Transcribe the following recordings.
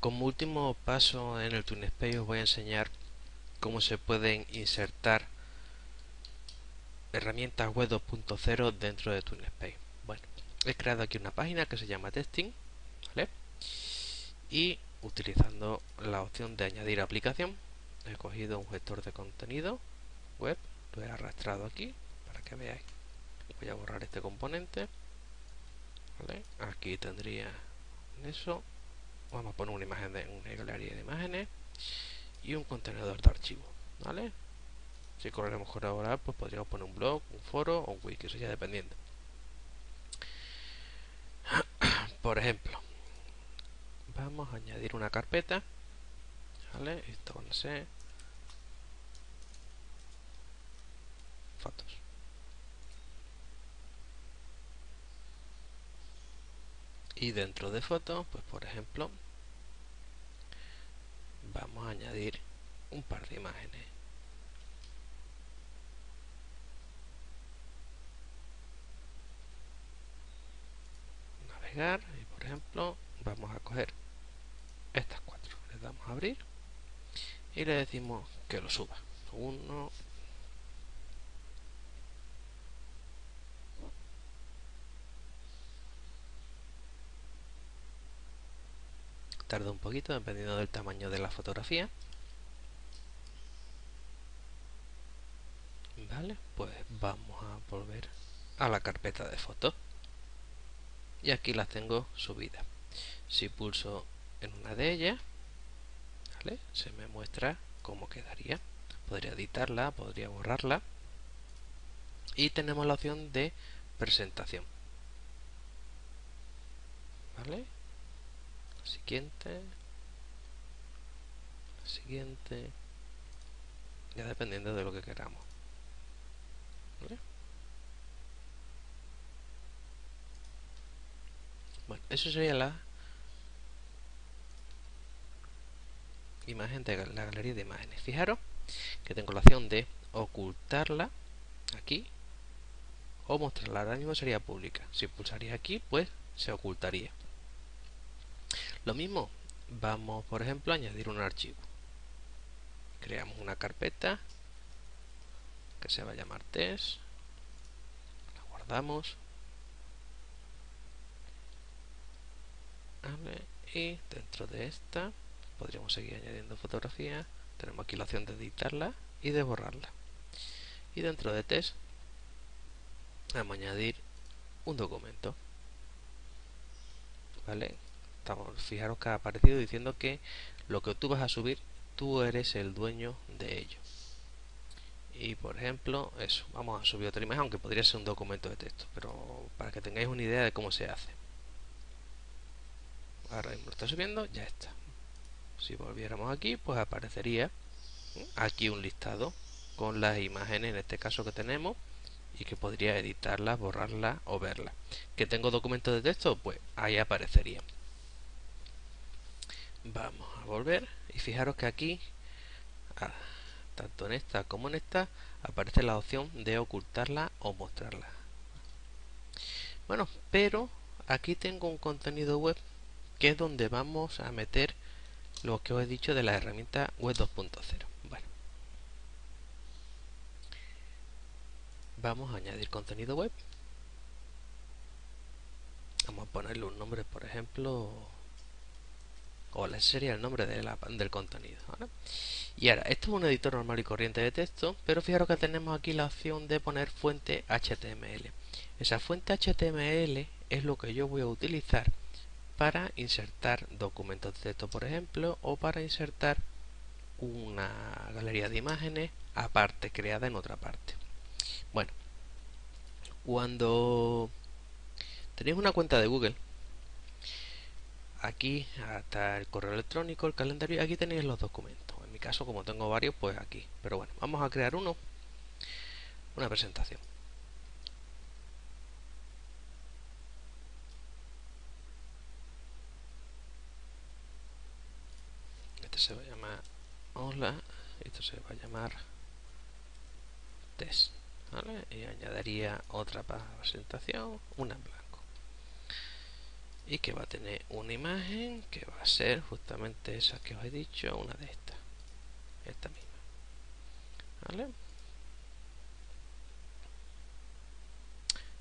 Como último paso en el TuneSpace os voy a enseñar cómo se pueden insertar herramientas web 2.0 dentro de TuneSpace. Bueno, he creado aquí una página que se llama Testing. Y utilizando la opción de añadir aplicación, he cogido un gestor de contenido web, lo he arrastrado aquí para que veáis. Voy a borrar este componente. Aquí tendría eso. Vamos a poner una imagen de una galería de imágenes y un contenedor de archivo. ¿Vale? Si corremos mejor ahora, pues podríamos poner un blog, un foro o un wiki, eso ya dependiendo. Por ejemplo, vamos a añadir una carpeta. ¿Vale? C. Fotos. Y dentro de fotos, pues por ejemplo, vamos a añadir un par de imágenes. Navegar y por ejemplo vamos a coger estas cuatro. Le damos a abrir y le decimos que lo suba. Uno, tarda un poquito dependiendo del tamaño de la fotografía. Vale pues vamos a volver a la carpeta de fotos. Y aquí las tengo subidas. Si pulso en una de ellas se me muestra cómo quedaría. Podría editarla, podría borrarla. Y tenemos la opción de presentación. ¿vale? Siguiente. Siguiente. Ya dependiendo de lo que queramos. Bueno eso sería la imagen de la galería de imágenes. Fijaros que tengo la opción de ocultarla aquí o mostrarla. Ahora mismo sería pública. Si pulsaría aquí pues se ocultaría lo mismo, vamos por ejemplo a añadir un archivo. Creamos una carpeta que se va a llamar test. La guardamos. Y dentro de esta podríamos seguir añadiendo fotografías. Tenemos aquí la opción de editarla y de borrarla. Y dentro de test vamos a añadir un documento. ¿Vale? Fijaros que ha aparecido diciendo que lo que tú vas a subir, tú eres el dueño de ello. Y por ejemplo, eso, vamos a subir otra imagen, aunque podría ser un documento de texto, pero para que tengáis una idea de cómo se hace. Ahora mismo lo está subiendo, ya está. Si volviéramos aquí, pues aparecería aquí un listado con las imágenes, en este caso que tenemos, y que podría editarlas, borrarlas o verlas. ¿Que tengo documentos de texto? Pues ahí aparecería vamos a volver y fijaros que aquí ah, tanto en esta como en esta aparece la opción de ocultarla o mostrarla. Bueno pero aquí tengo un contenido web que es donde vamos a meter lo que os he dicho de la herramienta web 2.0 bueno vamos a añadir contenido web. Vamos a ponerle un nombre por ejemplo o ese sería el nombre de la, del contenido. Y ahora, esto es un editor normal y corriente de texto, pero fijaros que tenemos aquí la opción de poner fuente HTML. Esa fuente HTML es lo que yo voy a utilizar para insertar documentos de texto, por ejemplo, o para insertar una galería de imágenes aparte, creada en otra parte. Bueno, cuando tenéis una cuenta de Google, aquí hasta el correo electrónico, el calendario, aquí tenéis los documentos. En mi caso, como tengo varios, pues aquí. Pero bueno, vamos a crear uno, una presentación. Este se va a llamar hola, esto se va a llamar test. Y añadiría otra presentación, una. Y que va a tener una imagen que va a ser justamente esa que os he dicho, una de estas, esta misma. ¿Vale?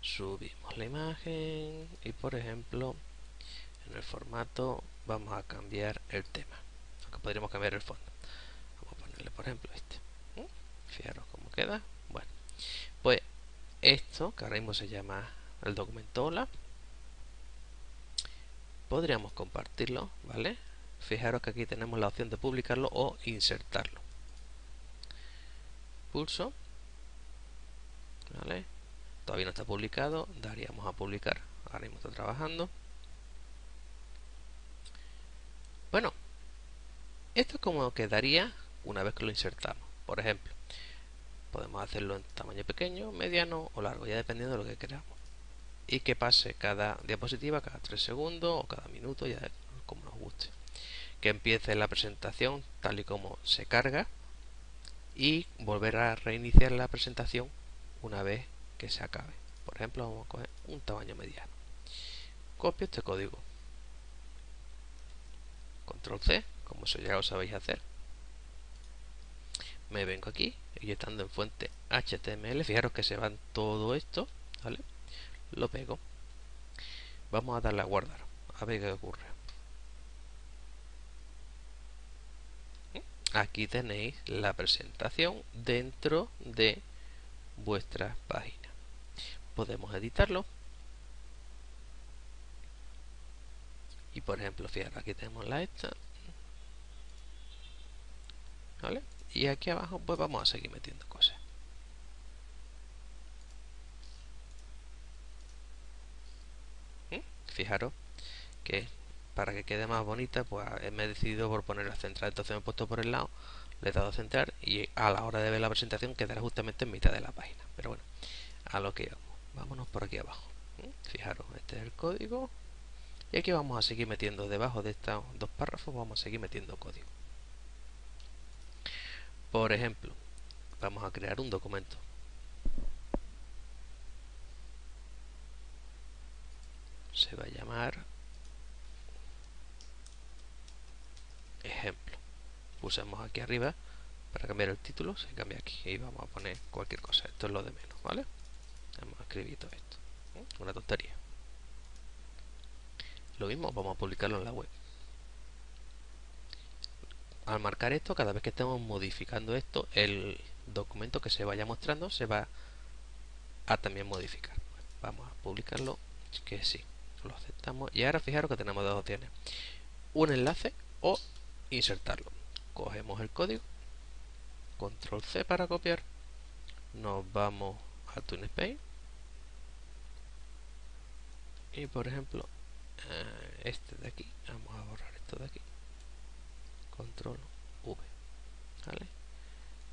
Subimos la imagen y por ejemplo en el formato vamos a cambiar el tema, aunque podríamos cambiar el fondo. Vamos a ponerle por ejemplo este. Fijaros cómo queda. Bueno, pues esto que ahora mismo se llama el documento hola podríamos compartirlo, ¿vale? Fijaros que aquí tenemos la opción de publicarlo o insertarlo. Pulso. ¿Vale? Todavía no está publicado, daríamos a publicar. Ahora mismo está trabajando. Bueno, esto es como quedaría una vez que lo insertamos. Por ejemplo, podemos hacerlo en tamaño pequeño, mediano o largo, ya dependiendo de lo que queramos y que pase cada diapositiva cada 3 segundos o cada minuto, ya como nos guste. Que empiece la presentación tal y como se carga y volver a reiniciar la presentación una vez que se acabe. Por ejemplo, vamos a coger un tamaño mediano. Copio este código. Control C, como eso ya lo sabéis hacer. Me vengo aquí y estando en fuente HTML, fijaros que se van todo esto, ¿vale? Lo pego. Vamos a darle a guardar a ver qué ocurre. Aquí tenéis la presentación dentro de vuestra página. Podemos editarlo. Y por ejemplo fijaros aquí tenemos la esta ¿vale? y aquí abajo pues vamos a seguir metiendo cosas fijaros que para que quede más bonita pues me he decidido por ponerla central. Entonces me he puesto por el lado le he dado a centrar y a la hora de ver la presentación quedará justamente en mitad de la página. Pero bueno a lo que vamos vámonos por aquí abajo fijaros este es el código. Y aquí vamos a seguir metiendo debajo de estos dos párrafos vamos a seguir metiendo código. Por ejemplo vamos a crear un documento se va a llamar ejemplo. Pulsamos aquí arriba para cambiar el título se cambia aquí y vamos a poner cualquier cosa. Esto es lo de menos vale hemos escrito todo esto una tontería. Lo mismo vamos a publicarlo en la web. Al marcar esto cada vez que estemos modificando esto el documento que se vaya mostrando se va a también modificar. Vamos a publicarlo que sí lo aceptamos. Y ahora fijaros que tenemos dos opciones. Un enlace o insertarlo. Cogemos el código. Control C para copiar. Nos vamos a TuneSpace y por ejemplo eh, este de aquí. Vamos a borrar esto de aquí. Control V. ¿vale?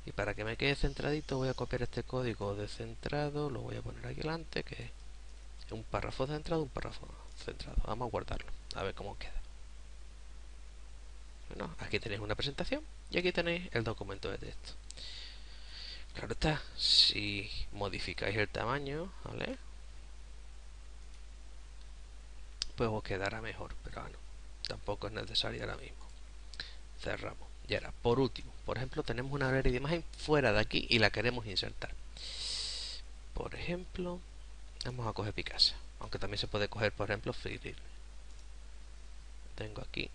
y para que me quede centradito voy a copiar este código de centrado lo voy a poner aquí delante que es un párrafo centrado, un párrafo centrado. Vamos a guardarlo, a ver cómo queda. Bueno, aquí tenéis una presentación y aquí tenéis el documento de texto. Claro está, si modificáis el tamaño, ¿vale? Pues os quedará mejor, pero bueno, tampoco es necesario ahora mismo. Cerramos. Y ahora, por último, por ejemplo, tenemos una galería de imagen fuera de aquí y la queremos insertar. Por ejemplo, vamos a coger Picasa aunque también se puede coger por ejemplo Freeride tengo aquí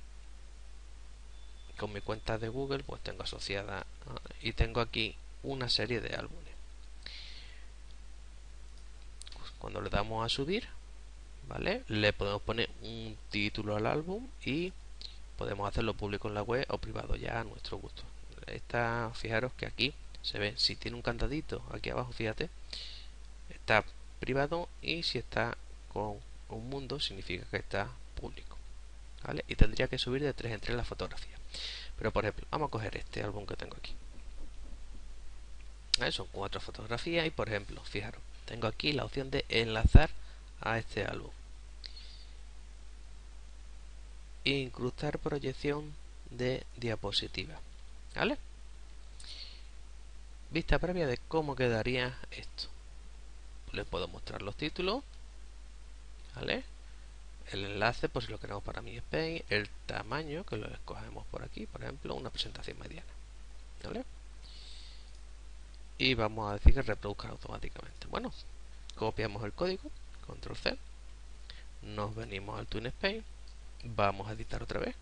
con mi cuenta de Google pues tengo asociada y tengo aquí una serie de álbumes. Cuando le damos a subir vale le podemos poner un título al álbum y podemos hacerlo público en la web o privado ya a nuestro gusto. Esta fijaros que aquí se ve si tiene un candadito aquí abajo fíjate está privado y si está con un mundo significa que está público ¿vale? y tendría que subir de 3 en 3 la fotografía. Pero por ejemplo vamos a coger este álbum que tengo aquí. Son cuatro fotografías y por ejemplo fijaros tengo aquí la opción de enlazar a este álbum. Incrustar proyección de diapositiva ¿vale? vista previa de cómo quedaría esto les puedo mostrar los títulos ¿vale? el enlace, pues si lo queremos para mi space, el tamaño, que lo escogemos por aquí, por ejemplo, una presentación mediana. ¿Vale? Y vamos a decir que reproduzca automáticamente. Bueno, copiamos el código, control C, nos venimos al TwinSpace, vamos a editar otra vez.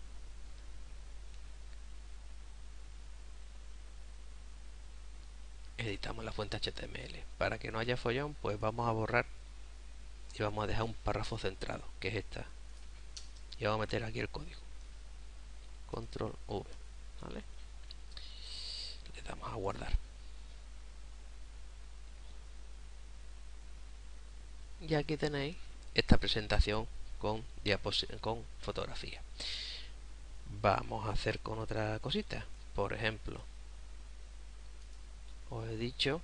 Editamos la fuente HTML. Para que no haya follón, pues vamos a borrar y vamos a dejar un párrafo centrado, que es esta. Y vamos a meter aquí el código. Control V, ¿vale? Le damos a guardar. Y aquí tenéis esta presentación con, con fotografía. Vamos a hacer con otra cosita. Por ejemplo, he dicho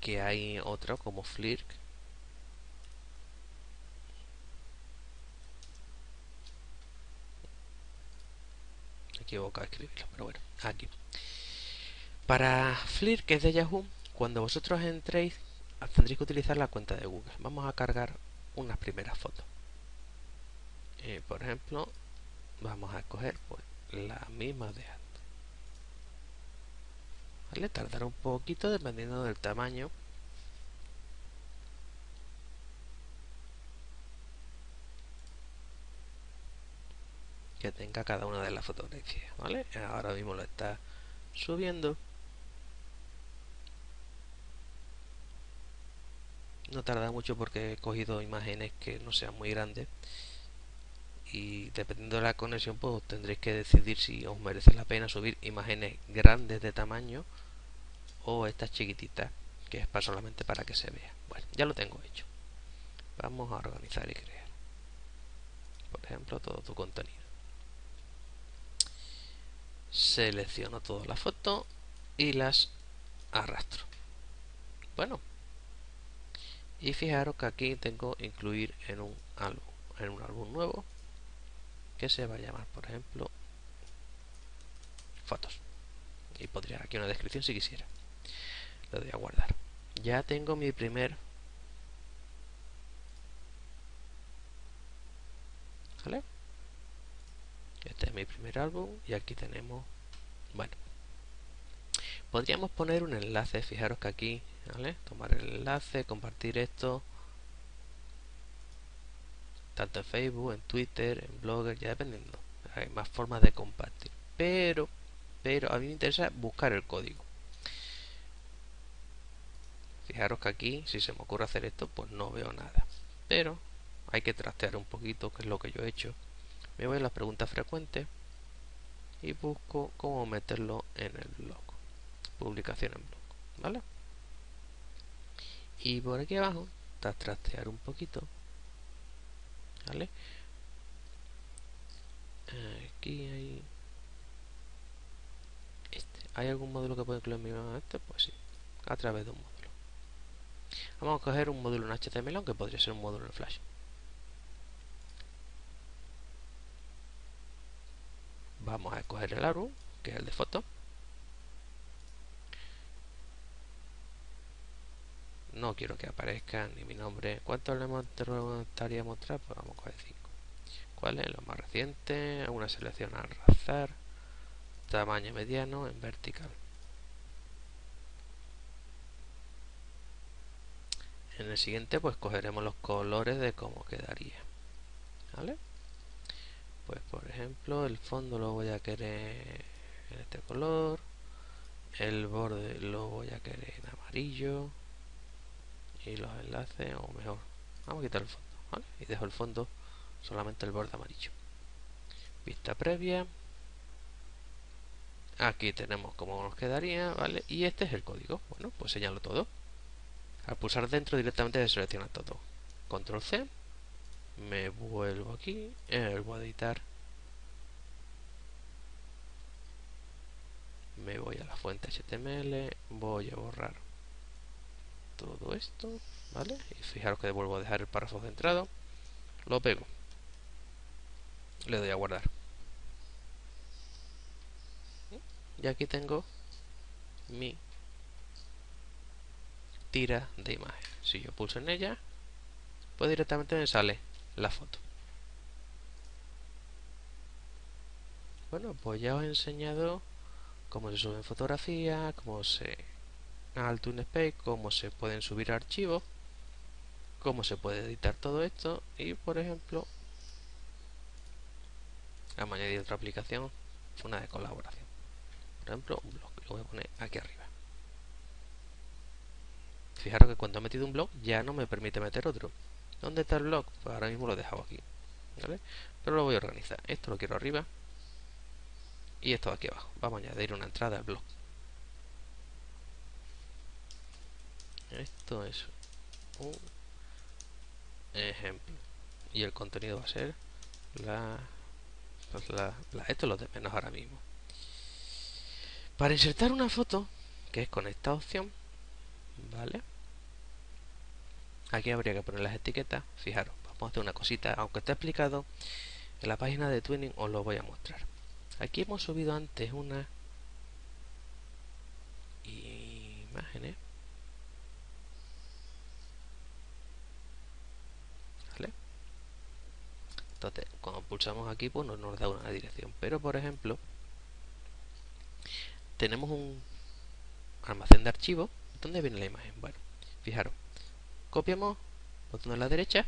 que hay otro como Flirk equivocado escribirlo, pero bueno, aquí. Para Flirk, que es de Yahoo, cuando vosotros entréis, tendréis que utilizar la cuenta de Google. Vamos a cargar unas primeras fotos. Eh, por ejemplo, vamos a escoger pues, la misma de. ¿Vale? Tardará un poquito dependiendo del tamaño que tenga cada una de las fotografías, ¿vale? Ahora mismo lo está subiendo. No tarda mucho porque he cogido imágenes que no sean muy grandes y dependiendo de la conexión pues tendréis que decidir si os merece la pena subir imágenes grandes de tamaño o estas chiquititas que es para solamente para que se vea. Bueno, ya lo tengo hecho. Vamos a organizar y crear. Por ejemplo, todo tu contenido selecciono todas las fotos y las arrastro bueno y fijaros que aquí tengo incluir en un álbum en un álbum nuevo que se va a llamar por ejemplo fotos. Y podría aquí una descripción si quisiera. Lo doy a guardar. Ya tengo mi primer ¿vale? Este es mi primer álbum y aquí tenemos, bueno, podríamos poner un enlace, fijaros que aquí, ¿vale? Tomar el enlace, compartir esto, tanto en Facebook, en Twitter, en Blogger, ya dependiendo. Hay más formas de compartir. Pero, pero a mí me interesa buscar el código. Fijaros que aquí, si se me ocurre hacer esto, pues no veo nada. Pero hay que trastear un poquito, que es lo que yo he hecho me voy a las preguntas frecuentes y busco cómo meterlo en el blog publicación en blog vale y por aquí abajo está trastear un poquito aquí hay este. Hay algún módulo que puede incluir mi este pues sí a través de un módulo. Vamos a coger un módulo en HTML aunque podría ser un módulo en Flash. Vamos a escoger el árbol que es el de foto no quiero que aparezca ni mi nombre. ¿cuánto le gustaría mostrar? pues vamos a coger 5 ¿cuál es? lo más reciente una selección al azar. Tamaño mediano en vertical. En el siguiente pues cogeremos los colores de cómo quedaría. ¿vale? pues por ejemplo el fondo lo voy a querer en este color. El borde lo voy a querer en amarillo y los enlaces o mejor vamos a quitar el fondo y dejo el fondo solamente el borde amarillo. Vista previa. Aquí tenemos cómo nos quedaría vale y este es el código. Bueno pues señalo todo. Al pulsar dentro directamente se selecciona todo. Control C. Me vuelvo aquí, vuelvo a editar, me voy a la fuente HTML, voy a borrar todo esto, ¿vale? Y fijaros que vuelvo a dejar el párrafo centrado, lo pego, le doy a guardar. Y aquí tengo mi tira de imagen. Si yo pulso en ella, pues directamente me sale la foto. Bueno, pues ya os he enseñado cómo se suben fotografías, cómo se al TuneSpace, cómo se pueden subir archivos, cómo se puede editar todo esto y por ejemplo vamos a añadir otra aplicación, una de colaboración. Por ejemplo, un blog, lo voy a poner aquí arriba. Fijaros que cuando he metido un blog ya no me permite meter otro. ¿Dónde está el blog? Pues ahora mismo lo he dejado aquí. ¿vale? Pero lo voy a organizar. Esto lo quiero arriba y esto aquí abajo. Vamos a añadir una entrada al blog. Esto es un ejemplo. Y el contenido va a ser la, pues la, esto es lo de menos ahora mismo. Para insertar una foto, que es con esta opción, ¿vale? Aquí habría que poner las etiquetas. Fijaros, vamos a hacer una cosita, aunque está explicado en la página de Twinning, os lo voy a mostrar. Aquí hemos subido antes una imágenes. ¿Vale? Entonces, cuando pulsamos aquí, pues no nos da una dirección. Pero, por ejemplo, tenemos un almacén de archivos. ¿Dónde viene la imagen? Bueno, fijaros. Copiamos, botón a la derecha,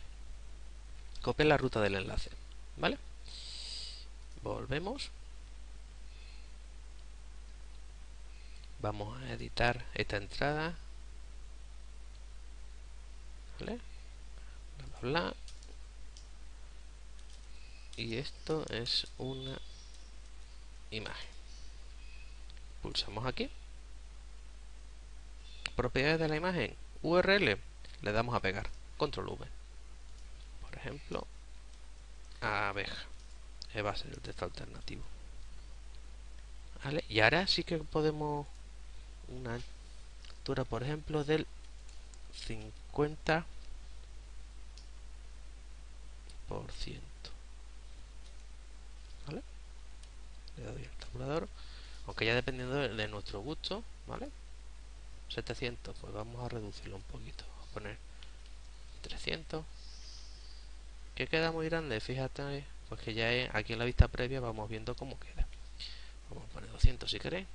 copia la ruta del enlace. ¿Vale? Volvemos vamos a editar esta entrada ¿vale? bla bla bla y esto es una imagen. Pulsamos aquí. Propiedades de la imagen. URL le damos a pegar. Control V. Por ejemplo abeja. Va a ser el texto alternativo. ¿Vale? y ahora sí que podemos una altura, por ejemplo, del 50 por. ¿Vale? Aunque ya dependiendo de, nuestro gusto, ¿vale? 700, pues vamos a reducirlo un poquito. a poner 300. Que queda muy grande, fíjate, pues que ya es, aquí en la vista previa vamos viendo cómo queda. Vamos a poner 200 si queréis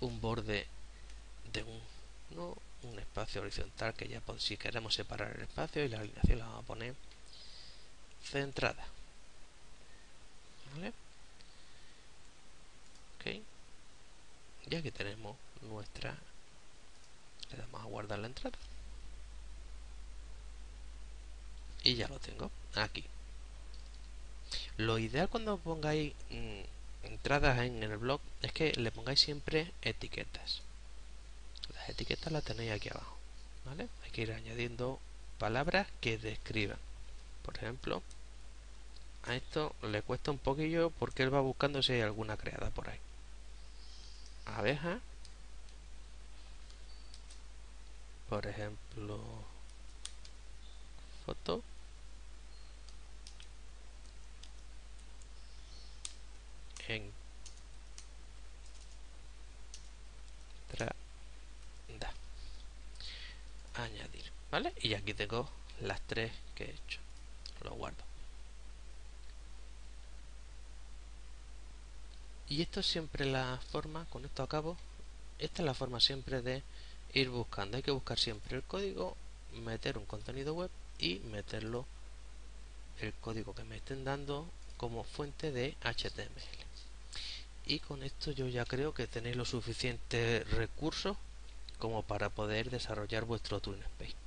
un borde de un, ¿no? un espacio horizontal que ya si queremos separar el espacio y la alineación la vamos a poner centrada ¿vale? ok ya que tenemos nuestra le damos a guardar la entrada y ya lo tengo aquí lo ideal cuando pongáis mm, entradas en el blog es que le pongáis siempre etiquetas. Las etiquetas las tenéis aquí abajo. ¿vale? Hay que ir añadiendo palabras que describan. Por ejemplo, a esto le cuesta un poquillo porque él va buscando si hay alguna creada por ahí. Abeja. Por ejemplo, foto. en añadir vale y aquí tengo las tres que he hecho lo guardo y esto es siempre la forma con esto acabo esta es la forma siempre de ir buscando hay que buscar siempre el código meter un contenido web y meterlo el código que me estén dando como fuente de HTML y con esto yo ya creo que tenéis los suficientes recursos como para poder desarrollar vuestro TuneSpace.